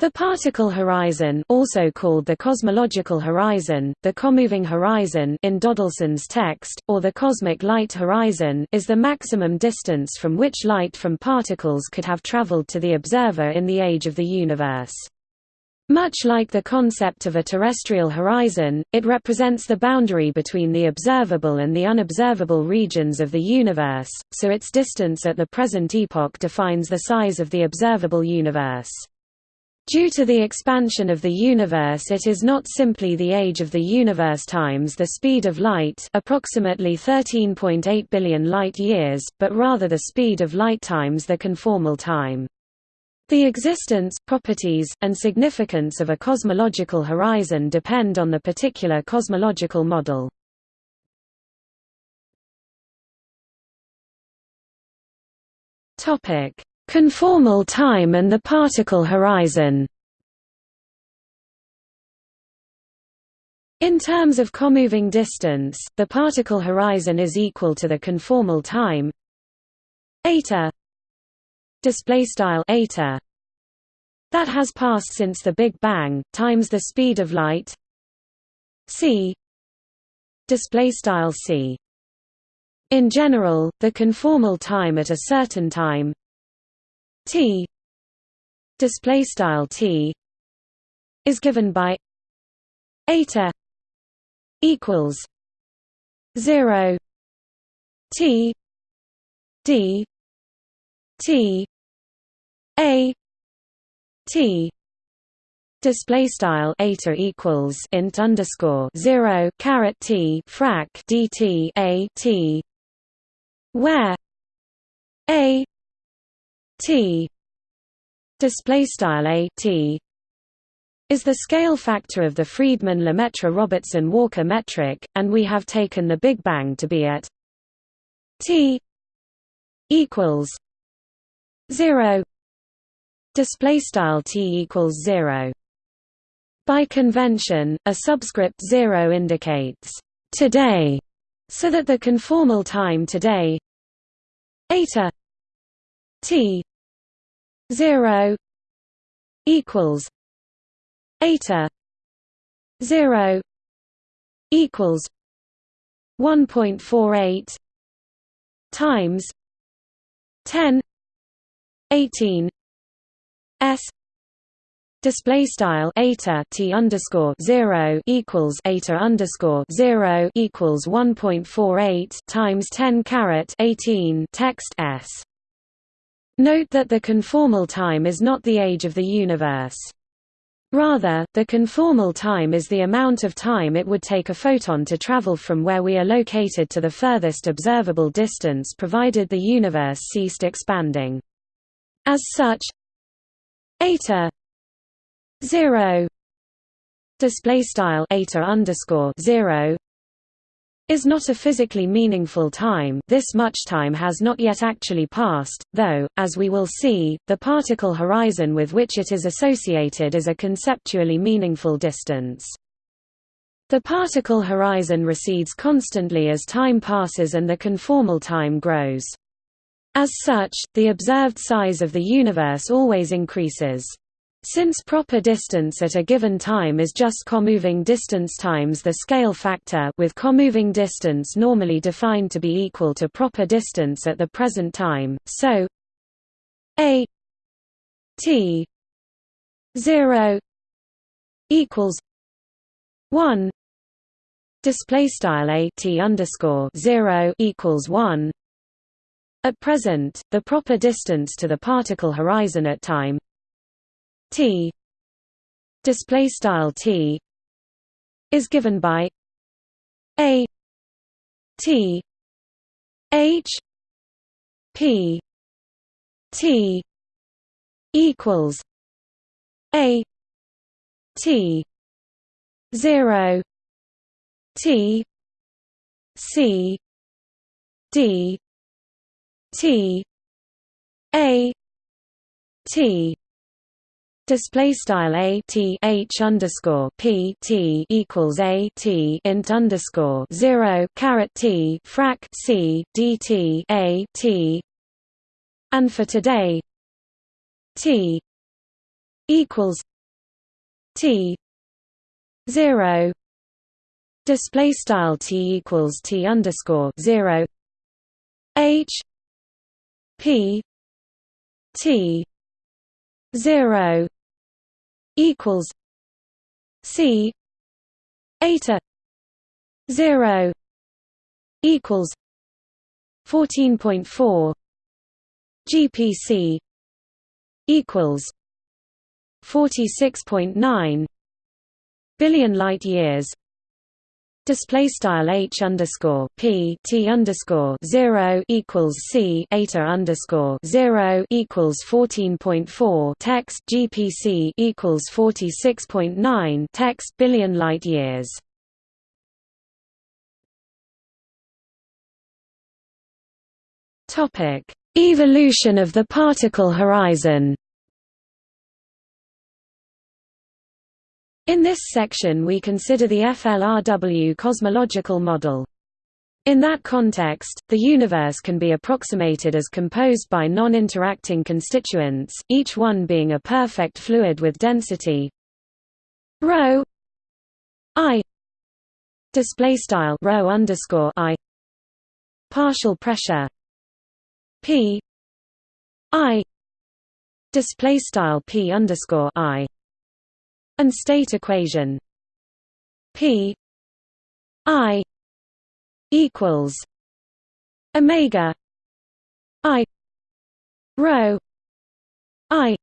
The particle horizon also called the cosmological horizon, the comoving horizon in Dodelson's text, or the cosmic light horizon is the maximum distance from which light from particles could have traveled to the observer in the age of the universe. Much like the concept of a terrestrial horizon, it represents the boundary between the observable and the unobservable regions of the universe, so its distance at the present epoch defines the size of the observable universe. Due to the expansion of the universe it is not simply the age of the universe times the speed of light approximately 13.8 billion light-years, but rather the speed of light times the conformal time. The existence, properties, and significance of a cosmological horizon depend on the particular cosmological model. Topic: Conformal time and the particle horizon. In terms of comoving distance, the particle horizon is equal to the conformal time eta display style eta that has passed since the Big Bang times the speed of light c display style c. In general the conformal time at a certain time T. Display style T is given by eta equals 0 T D T A T. Display style eta equals int underscore 0 caret T frac dt a T where a T display style a T is the scale factor of the Friedmann-Lemaitre-Robertson-Walker metric, and we have taken the Big Bang to be at T equals zero. Display style T equals zero. By convention, a subscript zero indicates today, so that the conformal time today eta T 0 equals eta 0 equals 1.48 times 10 18 s Display style eta t underscore zero equals eta underscore zero equals one point four eight times ten caret eighteen text s. Note that the conformal time is not the age of the universe. Rather, the conformal time is the amount of time it would take a photon to travel from where we are located to the furthest observable distance provided the universe ceased expanding. As such, eta 0 display style eta underscore 0 is not a physically meaningful time this much time has not yet actually passed, though, as we will see, the particle horizon with which it is associated is a conceptually meaningful distance. The particle horizon recedes constantly as time passes and the conformal time grows. As such, the observed size of the universe always increases. Since proper distance at a given time is just comoving distance times the scale factor with comoving distance normally defined to be equal to proper distance at the present time, so a t 0 equals 1 display style a t underscore 0 equals 1 at present the proper distance to the particle horizon at time T. Display style T. Is given by a. T. H. P. T. Equals a. T. Zero. T. C. D. T. A. T Display style a t h underscore p t equals a t int underscore zero caret t frac c dt a t, and for today t equals T zero. Display style T equals T underscore zero. H P T zero equals C eta zero equals fourteen point four GPC equals forty six point nine billion light years display style h underscore p t underscore zero equals c eta underscore zero equals fourteen point four text gpc equals forty six point nine text billion light years. Topic: Evolution of the particle horizon. In this section we consider the FLRW cosmological model. In that context, the universe can be approximated as composed by non-interacting constituents, each one being a perfect fluid with density ρ i display style ρ underscore i partial pressure p i display style p underscore i and state equation P I equals Omega I rho I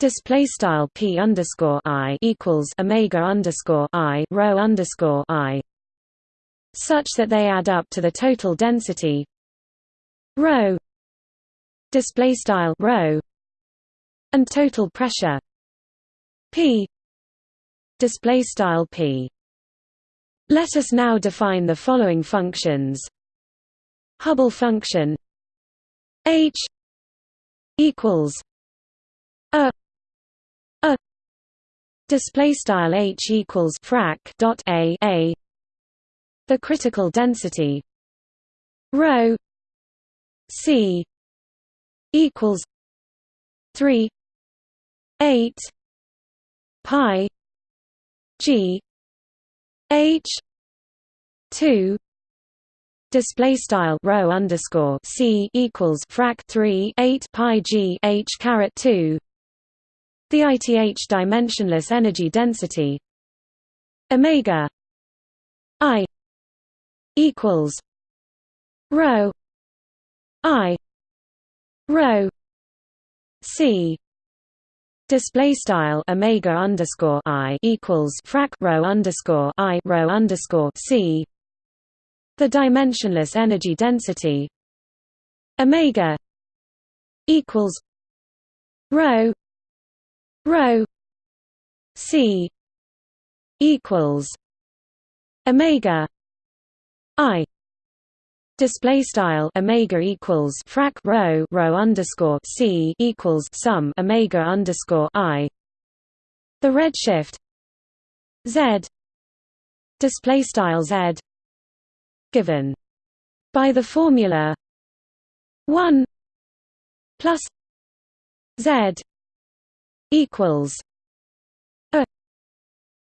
Display style p underscore i equals omega underscore i rho underscore i, such that they add up to the total density rho. Display style rho and total pressure p. Display style p. Let us now define the following functions. Hubble function h equals a a. Display style h equals frac dot a a. The critical density rho c equals 3 8 pi g h 2 display style rho underscore c equals frac 3 8 pi g h caret 2 the ith dimensionless energy density omega i equals rho i rho c display style omega underscore i equals frac rho underscore i rho underscore c. The dimensionless energy density omega equals rho rho c equals omega i display style omega equals frac rho rho underscore c equals sum omega underscore i. The redshift z display style z given by the formula 1 plus z equals a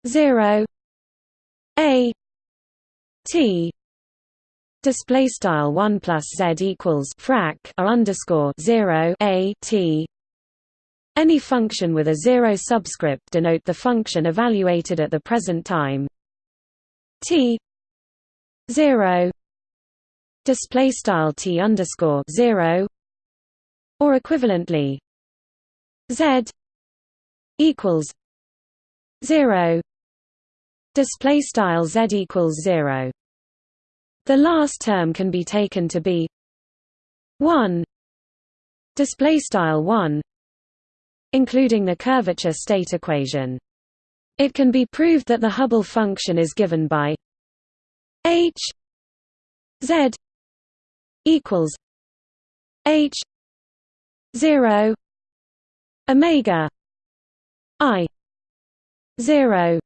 0 a t display style 1 plus z equals frac a underscore 0 a t. Any function with a zero subscript denote the function evaluated at the present time. T 0 display style t underscore 0 or equivalently z equals 0 display style z equals 0 the last term can be taken to be 1 display style 1 including the curvature state equation. It can be proved that the Hubble function is given by h z equals h 0 omega i 0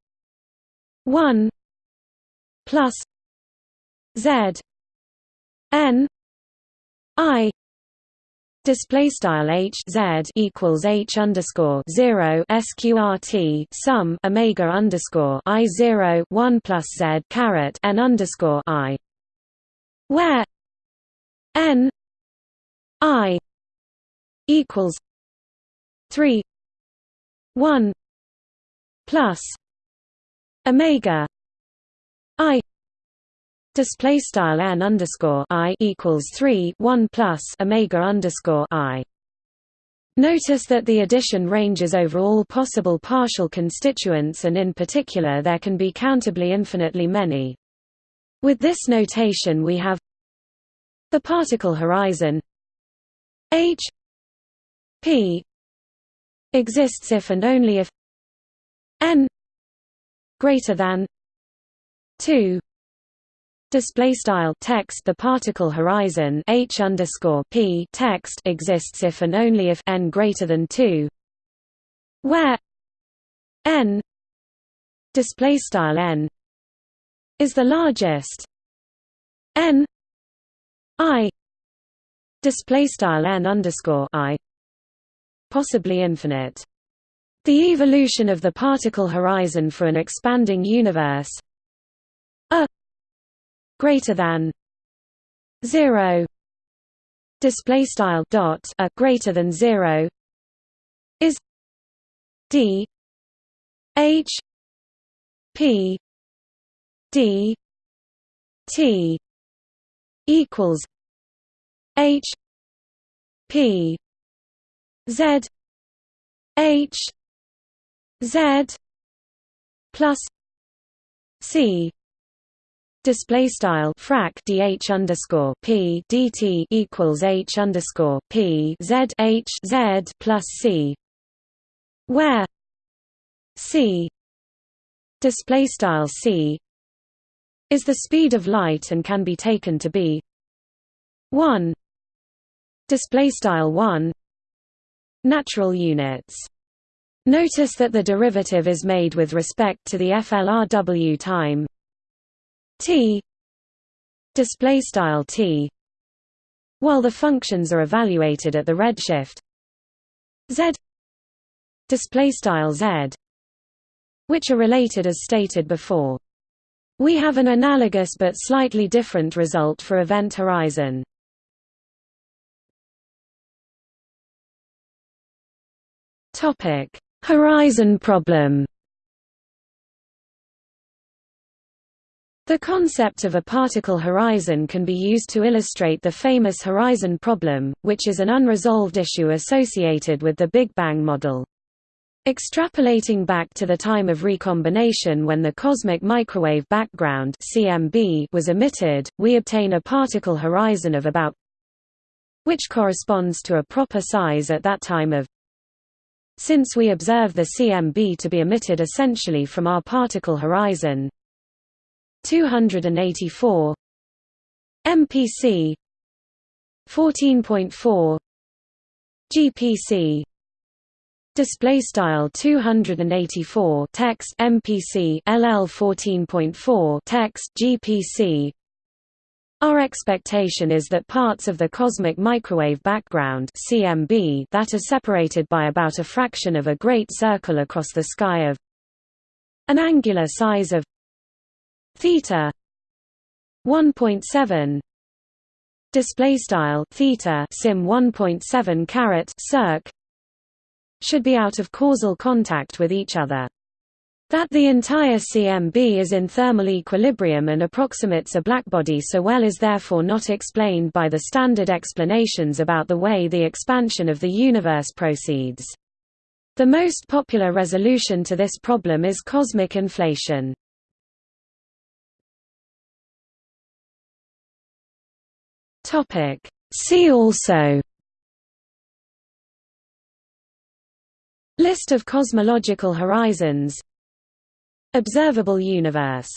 1 plus Z N I Display style h z equals h underscore zero sqrt sum omega underscore i zero one plus z caret n underscore i, where n i equals three one plus omega i display style n underscore i equals 3 1 plus omega underscore i Notice that the addition ranges over all possible partial constituents and in particular there can be countably infinitely many. With this notation we have the particle horizon h p exists if and only if n greater than 2 Display style text the particle horizon h underscore p text exists if and only if n greater than two, where n display style n is the largest n i display style n underscore i possibly infinite. The evolution of the particle horizon for an expanding universe greater than 0 display style dot a greater than 0 is d h p d t equals h p z h z plus c display style frac dh underscore p dt equals h underscore p z h z plus c, where c display style c is the speed of light and can be taken to be 1 display style 1 natural units. Notice that the derivative is made with respect to the FLRW time t. Display style t. While the functions are evaluated at the redshift. Z. Display style z which are related as stated before. We have an analogous but slightly different result for event horizon. Topic. Horizon problem The concept of a particle horizon can be used to illustrate the famous horizon problem, which is an unresolved issue associated with the Big Bang model. Extrapolating back to the time of recombination when the cosmic microwave background (CMB) was emitted, we obtain a particle horizon of about which corresponds to a proper size at that time of since we observe the CMB to be emitted essentially from our particle horizon, 284 MPC 14.4 GPC display style 284 text MPC LL 14.4 text GPC our expectation is that parts of the cosmic microwave background CMB that are separated by about a fraction of a great circle across the sky of an angular size of theta 1.7 display style theta sim 1.7 caret circ should be out of causal contact with each other that the entire CMB is in thermal equilibrium and approximates a blackbody so well is therefore not explained by the standard explanations about the way the expansion of the universe proceeds. The most popular resolution to this problem is cosmic inflation. Topic. See also. List of cosmological horizons. Observable universe